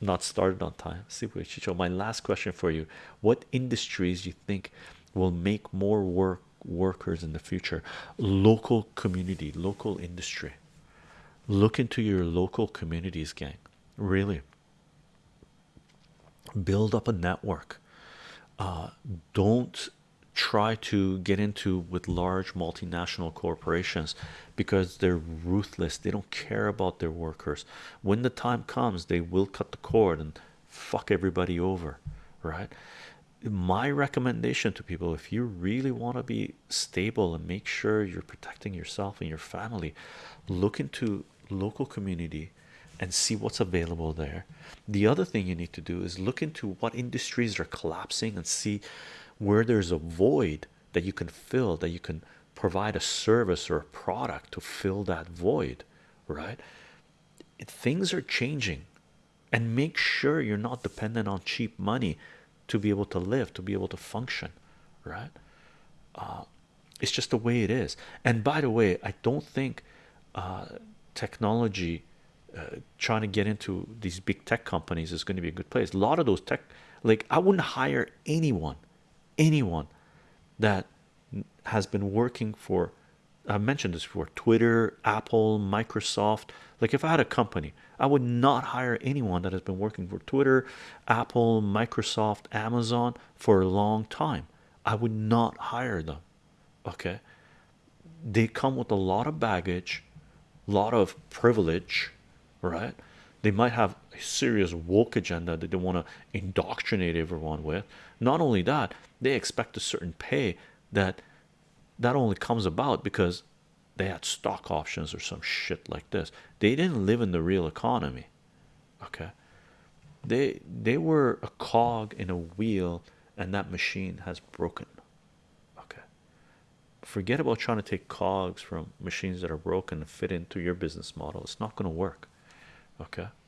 not started on time. Super Chicho. My last question for you: What industries you think will make more work workers in the future? Local community, local industry. Look into your local communities, gang. Really, build up a network. Uh, don't try to get into with large multinational corporations because they're ruthless. They don't care about their workers. When the time comes they will cut the cord and fuck everybody over right? My recommendation to people if you really want to be stable and make sure you're protecting yourself and your family look into local community and see what's available there. The other thing you need to do is look into what industries are collapsing and see where there's a void that you can fill that you can provide a service or a product to fill that void right? Things are changing. And make sure you're not dependent on cheap money to be able to live to be able to function right? Uh, it's just the way it is. And by the way i don't think uh, technology uh, trying to get into these big tech companies is going to be a good place. A lot of those tech like i wouldn't hire anyone anyone that has been working for I mentioned this before Twitter, Apple, Microsoft. Like, if I had a company, I would not hire anyone that has been working for Twitter, Apple, Microsoft, Amazon for a long time. I would not hire them. Okay, they come with a lot of baggage, a lot of privilege, right? They might have a serious woke agenda that they want to indoctrinate everyone with. Not only that, they expect a certain pay that that only comes about because they had stock options or some shit like this. They didn't live in the real economy. Okay. They they were a cog in a wheel and that machine has broken. Okay. Forget about trying to take cogs from machines that are broken and fit into your business model. It's not going to work. Okay